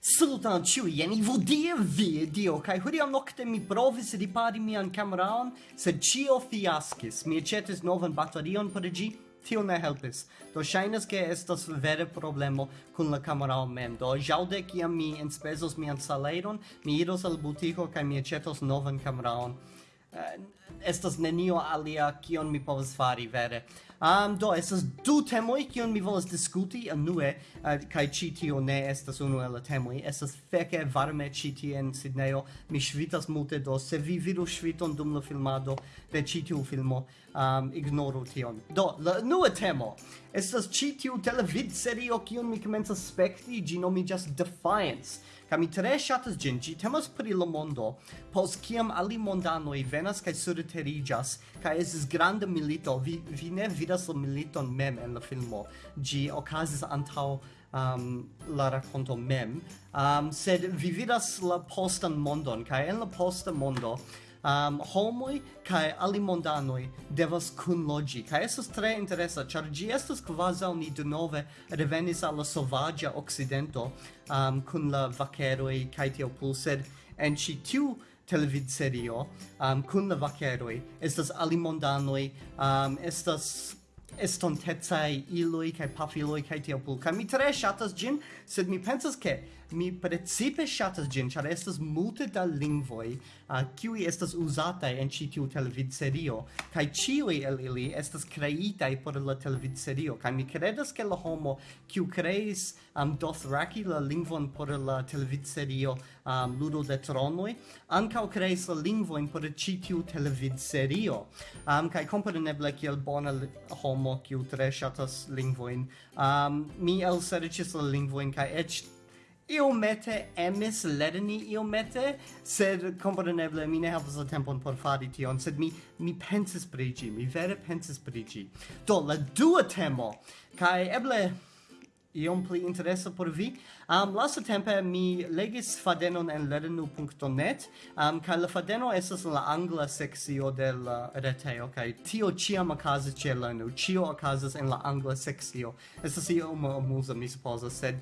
Salutan ciui, jen i vodie video, kai kaj nocte nokte mi provis ripari mian cameraon, sed cio fiascis, mi aĉetis novan batterion por gi, tio ne helpis. Do shainas ke estas vere problemo kun la kamerao mem. Do jaude kiam mi enspezos mian saleron, mi iros al butico kai mi aĉetos novan kameraon eh, estas nenio alia kion mi povas fari vere um, do estas du temoi kion mi volas diskuti anue, eh, uh, kai ci tio ne estas unu el la temoj. Estas feke varme ci tie en Sidneo. mi ŝvitas multe do se vi vidu ŝviton dum la filmado de ci tiu filmo um, ignoru tion. Do la nua temo estas ci tiu televid serio kion mi comenzas spekti. Gi nomiĝas Defiance Kaj mi tre ŝatas ĝin, ĝi temas pri la mondo, post kiam alimondanoj venas kaj surteriĝas kaj estas granda milito, vi, vi ne vidas la militon mem en la filmo. gi okazis antaŭ um, la rakonto mem, um, sed vi vidas la postan mondon, kaj en la posta mondo um, homoi kai alimondanoi devas kunloĝi kaj estas tre interesa ĉar ĝi estas kvazaŭ ni denove revenis al la sovaĝa okcidento um, kun la vakeroj kaj tio plu sed en ĉi tiu televidserio um, kun la vaqueroi, estas alimondanoi, um, estas estontezai iloi kai pafiloi kai tiel pulca. Mi tre shatas gin, sed mi pensas ke mi precipe shatas gin, char estas multe da lingvoi uh, qui estas usatai en ci tiu televidserio, kai ciui el ili estas creitai por la televidserio, kai mi credas ke la homo kiu creis um, Dothraki la lingvon por la televidserio um, Ludo de Tronoi, ancau creis la lingvoin por ci tiu televidserio, um, kai compreneble kiel bona homo homo kiu tre ŝatas lingvojn. Um, mi elserĉis la lingvojn kaj eĉ iomete emis lerni iomete, sed kompreneble mi ne havas la tempon por fari tion, sed mi mi pensis pri ĝi, mi vere pensis pri ĝi. Do la dua temo kaj eble iom pli interesa por vi. Am um, lasta tempe mi legis fadenon en lernu.net, um, kaj la fadeno estas la angla seksio de la retejo, kaj tio ĉiam okazas ĉe lernu, ĉio okazas en la angla seksio. Estas iom amuza, mi supozas, sed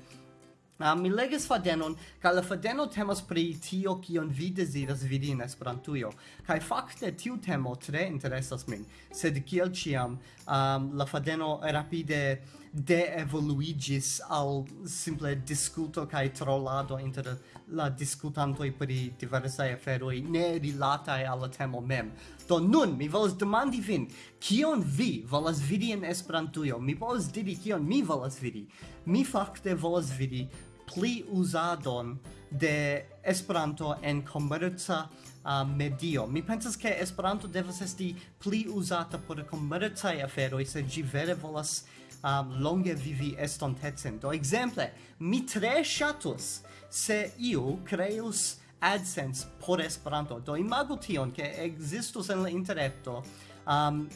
Uh, mi legis fadenon, ca la fadeno temas pri tio kion vi desiras vidi in Esperantujo. Kai fakte tiu temo tre interesas min, sed kiel ciam um, la fadeno rapide de evoluigis al simple discuto kai trollado inter la discutantoi pri diversai aferoi ne rilatai al temo mem. Do nun mi volas demandi vin, kion vi volas vidi en Esperantujo? Mi volas diri kion mi volas vidi. Mi fakte volas vidi pli usadon de Esperanto en komerca uh, medio. Mi pensas ke Esperanto devas esti pli uzata por komercaj aferoj, se ĝi vere volas um, longe vivi estontecen. Do exemple, mi tre shatus se iu creus AdSense por Esperanto. Do imagu tion che existus en la interreto um,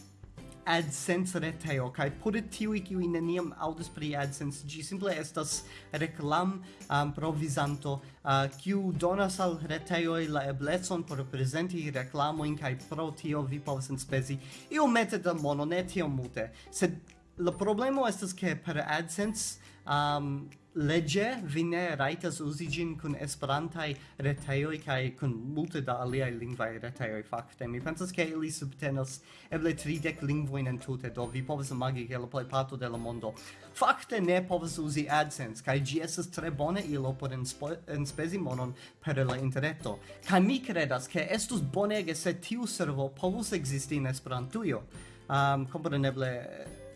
AdSense reteo kai por tiui kiui neniam aŭdis pri AdSense gi simple estas reklam um, provizanto kiu donas al reteoi la eblecon por presenti reklamojn kai pro tio vi povas enspezi iomete da mono ne tiom mute, sed la problema estas ke per AdSense um, legge vi ne raitas uzi gin kun esperantai retejoj kaj kun multe da aliaj lingvaj retejoj fakte. Mi pensas ke ili subtenas eble tridek lingvojn entute do vi povas imagi ke la plejparto de la mondo. Fakte ne povas uzi AdSense kaj ĝi estas tre bone ilo por enspezi monon per la interreto kaj mi kredas ke estus bonege se tiu servo povus ekzisti en Esperantujo. Um, kompreneble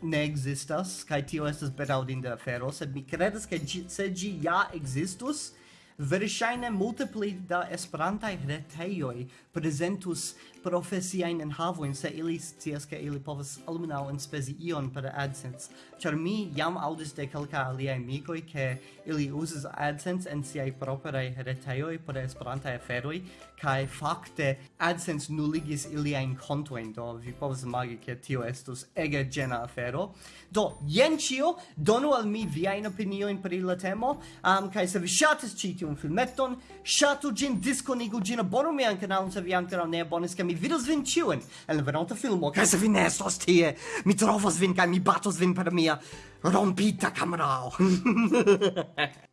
ne existas, kai tio estas bedaŭrinda afero, sed mi kredas ke se ĝi ja existus, Verŝajne multipli da esperantaj retejoj prezentus profesiajn enhavojn se ili scias ke ili povas almenaŭ enspezi ion per AdSense. Ĉar mi jam aŭdis de kelkaj aliaj amikoj ke ili uzas AdSense en siaj propraj retejoj por esperantaj aferoj kaj fakte AdSense nuligis iliajn kontojn do vi povas imagi ke tio estus ege ĝena afero. Do jen ĉio donu al mi viajn opiniojn pri la temo um, kaj se vi ŝatas ĉi tiun filmeton, ŝatu ĝin, diskonigu ĝin, abonu mian kanalon se vi ankoraŭ ne abonis, kaj mi vidos vin ciuen en la venonta filmo, kaj se vi ne estos tie, mi trovos vin kai mi batos vin per mia rompita camerao